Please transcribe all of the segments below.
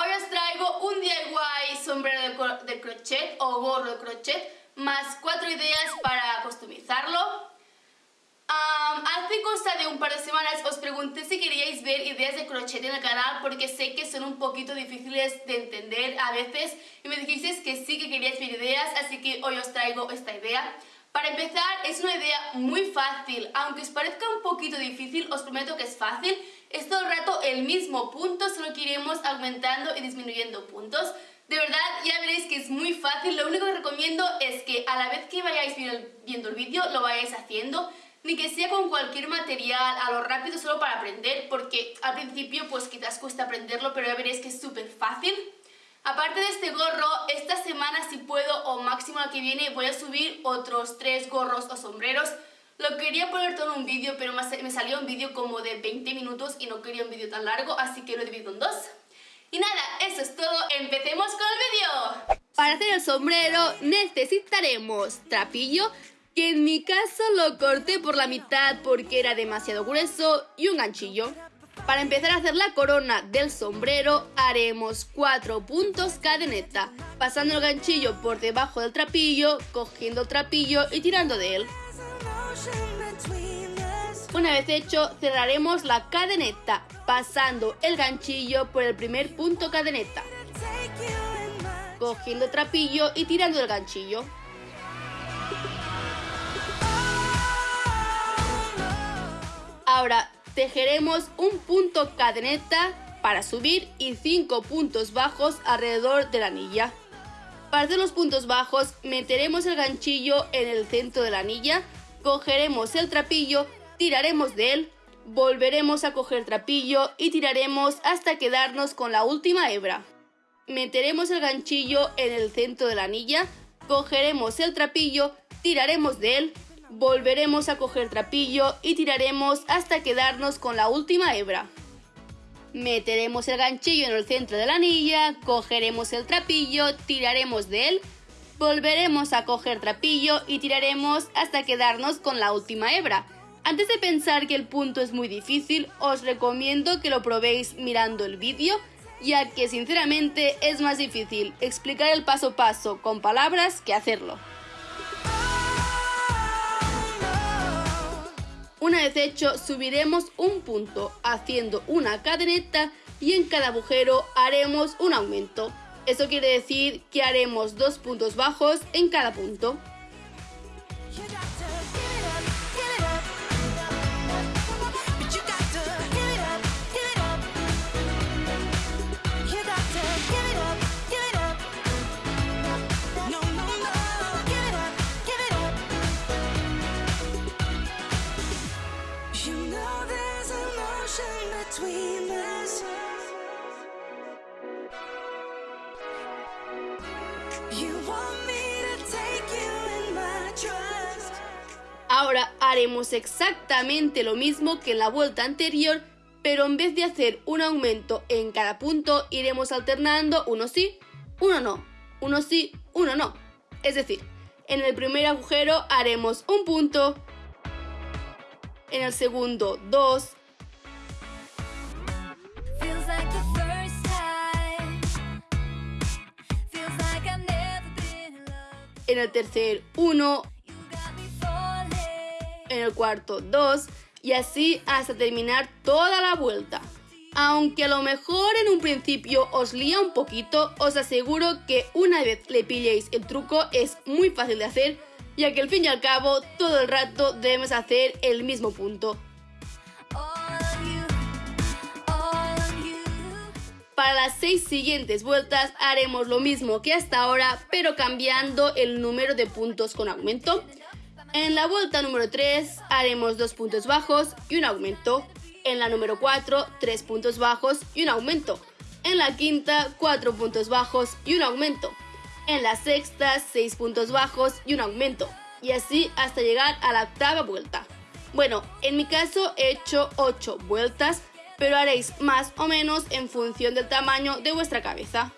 Hoy os traigo un DIY sombrero de, de crochet o gorro de crochet, más cuatro ideas para customizarlo. Am, hace cosa de un par de semanas os pregunté si queríais ver ideas de crochet en el canal porque sé que son un poquito difíciles de entender a veces y me dijisteis que sí que queríais ver ideas, así que hoy os traigo esta idea. Para empezar, es una idea muy fácil, aunque os parezca un poquito difícil, os prometo que es fácil. Es todo el rato el mismo punto, solo que iremos aumentando y disminuyendo puntos. De verdad, ya veréis que es muy fácil, lo único que recomiendo es que a la vez que vayáis viendo el vídeo, lo vayáis haciendo ni que sea con cualquier material, a lo rápido solo para aprender, porque al principio pues quizás cuesta aprenderlo, pero ya veréis que es súper fácil. Aparte de este gorro, esta semana si puedo o máximo la que viene voy a subir otros tres gorros o sombreros. Lo quería poner todo en un vídeo, pero me salió un vídeo como de 20 minutos y no quería un vídeo tan largo, así que lo he dividido en dos. Y nada, eso es todo, empecemos con el vídeo. Para hacer el sombrero necesitaremos trapillo, que en mi caso lo corté por la mitad porque era demasiado grueso, y un ganchillo. Para empezar a hacer la corona del sombrero haremos 4 puntos cadeneta, pasando el ganchillo por debajo del trapillo, cogiendo el trapillo y tirando de él. Una vez hecho, cerraremos la cadeneta, pasando el ganchillo por el primer punto cadeneta, cogiendo el trapillo y tirando el ganchillo. Ahora tejeremos un punto cadeneta para subir y 5 puntos bajos alrededor de la anilla. Para hacer los puntos bajos meteremos el ganchillo en el centro de la anilla, cogeremos el trapillo, tiraremos de él, volveremos a coger trapillo y tiraremos hasta quedarnos con la última hebra. Meteremos el ganchillo en el centro de la anilla, cogeremos el trapillo, tiraremos de él, volveremos a coger trapillo y tiraremos hasta quedarnos con la última hebra. Meteremos el ganchillo en el centro de la anilla, cogeremos el trapillo, tiraremos de él, volveremos a coger trapillo y tiraremos hasta quedarnos con la última hebra. Antes de pensar que el punto es muy difícil, os recomiendo que lo probéis mirando el vídeo, ya que sinceramente es más difícil explicar el paso a paso con palabras que hacerlo. Una vez hecho, subiremos un punto haciendo una cadeneta y en cada agujero haremos un aumento. Eso quiere decir que haremos dos puntos bajos en cada punto. Ahora haremos exactamente lo mismo que en la vuelta anterior, pero en vez de hacer un aumento en cada punto, iremos alternando uno sí, uno no, uno sí, uno no. Es decir, en el primer agujero haremos un punto, en el segundo dos, en el tercer uno, You got me falling. en el cuarto 2 y así hasta terminar toda la vuelta. Aunque a lo mejor en un principio os lía un poquito, os aseguro que una vez le pilléis el truco es muy fácil de hacer, ya que al fin y al cabo todo el rato debemos hacer el mismo punto. Para las seis siguientes vueltas haremos lo mismo que hasta ahora, pero cambiando el número de puntos con aumento. En la vuelta número 3 haremos dos puntos bajos y un aumento. En la número 4, tres puntos bajos y un aumento. En la quinta, cuatro puntos bajos y un aumento. En la sexta, seis puntos bajos y un aumento. y así hasta llegar a la octava vuelta. Bueno, en mi caso he hecho 8 vueltas, pero haréis más o menos en función del tamaño de vuestra cabeza.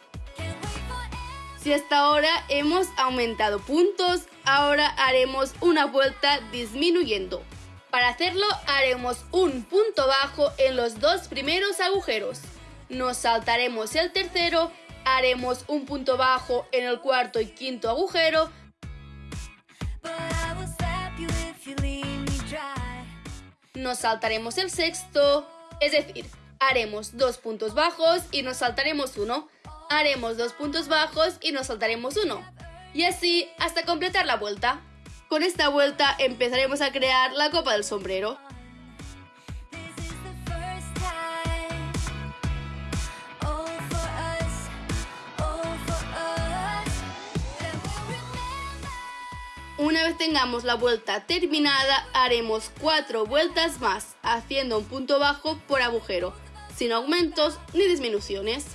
Si hasta ahora hemos aumentado puntos, ahora haremos una vuelta disminuyendo. Para hacerlo haremos un punto bajo en los dos primeros agujeros. Nos saltaremos el tercero, haremos un punto bajo en el cuarto y quinto agujero nos saltaremos el sexto, es decir, haremos dos puntos bajos y nos saltaremos uno, haremos dos puntos bajos y nos saltaremos uno, y así hasta completar la vuelta. Con esta vuelta empezaremos a crear la copa del sombrero. Una vez tengamos la vuelta terminada, haremos cuatro vueltas más, haciendo un punto bajo por agujero, sin aumentos ni disminuciones.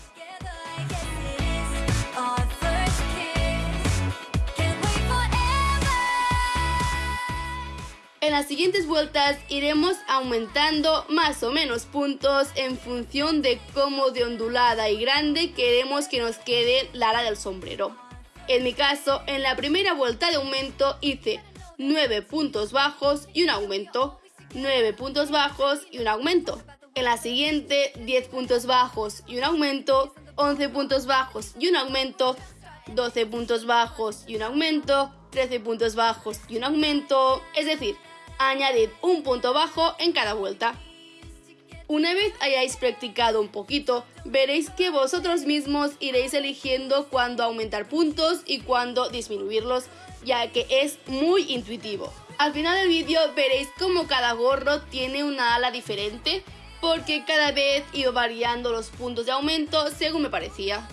En las siguientes vueltas iremos aumentando más o menos puntos en función de cómo de ondulada y grande queremos que nos quede la ala del sombrero. En mi caso, en la primera vuelta de aumento hice 9 puntos bajos y un aumento, 9 puntos bajos y un aumento. En la siguiente, 10 puntos bajos y un aumento, 11 puntos bajos y un aumento, 12 puntos bajos y un aumento, 13 puntos bajos y un aumento, es decir, añadid un punto bajo en cada vuelta. Una vez hayáis practicado un poquito, veréis que vosotros mismos iréis eligiendo cuándo aumentar puntos y cuándo disminuirlos, ya que es muy intuitivo. Al final del vídeo veréis cómo cada gorro tiene una ala diferente, porque cada vez iba variando los puntos de aumento según me parecía.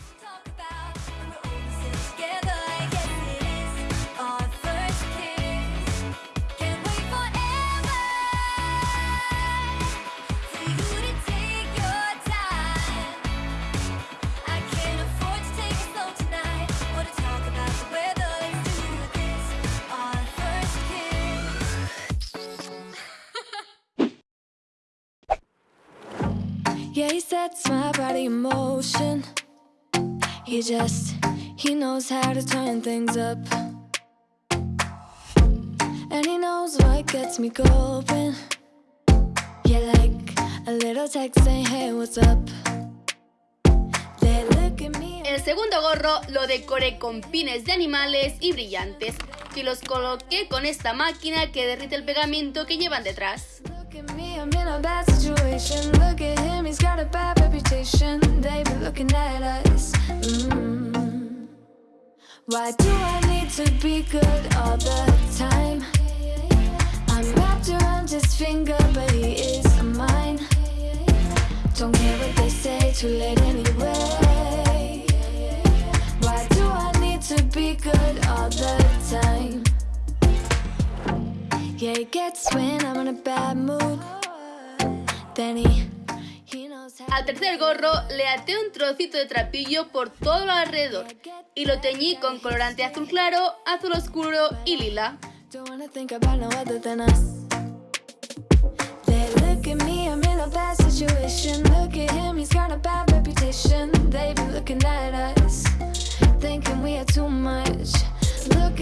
Yeah, he sets my body in motion. He just, he knows how to turn things up. And he knows what gets me going. Yeah, like a little text saying, hey, what's up? El segundo gorro lo decoré con pines de animales y brillantes, que los coloqué con esta máquina que derrite el pegamento que llevan detrás. Look at me, I'm in a bad situation. Look at him, he's got a bad reputation. They be looking at us. Mm. Why do I need to be good all the time? I'm wrapped around his finger, but he is mine. Don't care what they say, too late anyway. Why do I need to be good all the time? Yeah, he gets when I'm in a bad mood. Then he, he knows how. Al tercer gorro le até un trocito de trapillo por todo lo alrededor y lo teñí con colorante azul claro, azul oscuro y lila. Don't wanna think about no other than us. They look at me, I'm in a bad situation. Look at him, he's got a bad reputation. They be looking at us, thinking we are too much.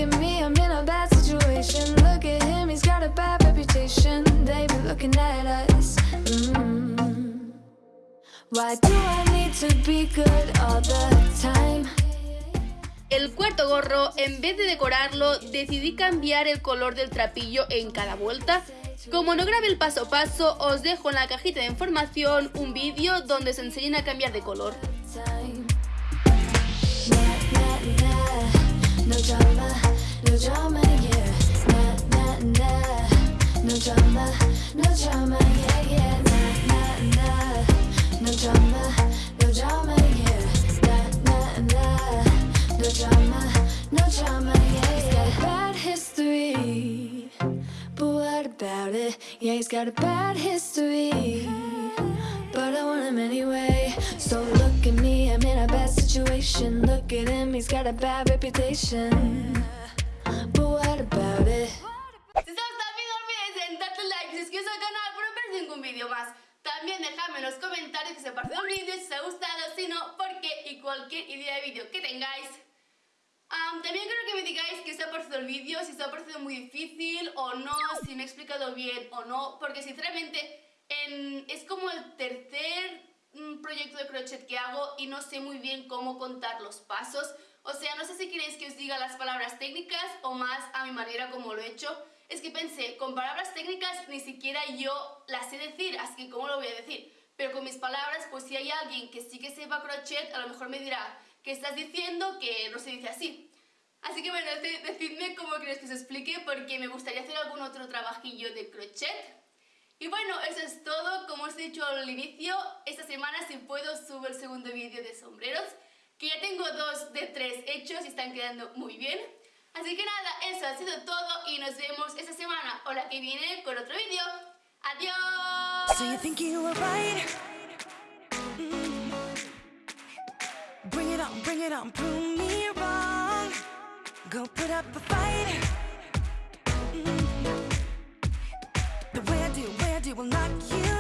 Me, I'm in a bad situation. Look at him, he's got a bad reputation. They be looking at us. Mm. Why do I need to be good all the time? El cuarto gorro, en vez de decorarlo, decidí cambiar el color del trapillo en cada vuelta. Como no grabé el paso a paso, os dejo en la cajita de información un vídeo donde se enseñan a cambiar de color. No drama, no drama, yeah. Nah, nah, nah, no drama, no drama, yeah, yeah. Nah, nah, nah, no drama, no drama, yeah. Nah, nah, nah, no drama, no drama, yeah. He's got a bad history, but what about it? Yeah, he's got a bad history. But I want him anyway. So look at me, I'm in a bad situation. Look at him, he's got a bad reputation. But what about it? Si os ha gustado el vídeo, no olvidéis en darle like y suscribiros al canal para no perder ningún vídeo más. También dejadme en los comentarios que ha parecido el vídeo, si os ha gustado, si no, por qué y cualquier idea de vídeo que tengáis. Am, también quiero que me digáis qué os ha parecido el vídeo, si os ha parecido muy difícil o no, si me he explicado bien o no, porque sinceramente en- es como el tercer mm, proyecto de crochet que hago y no sé muy bien cómo contar los pasos. O sea, no sé si queréis que os diga las palabras técnicas o más a mi manera como lo he hecho. Es que pensé, con palabras técnicas ni siquiera yo las sé decir, así que ¿cómo lo voy a decir? Pero con mis palabras, pues si hay alguien que sí que sepa crochet, a lo mejor me dirá, ¿qué estás diciendo? Que no se dice así. Así que bueno, de- decidme cómo queréis que os explique porque me gustaría hacer algún otro trabajillo de crochet. Y bueno, eso es todo. Como os he dicho al inicio, esta semana si puedo subo el segundo vídeo de sombreros, que ya tengo dos de tres hechos y están quedando muy bien. Así que nada, eso ha sido todo y nos vemos esta semana o la que viene con otro vídeo. ¡Adiós! Mm. Bring it on, bring it on, prove me wrong. Go put up a fight. Mm. The way I do, it will not you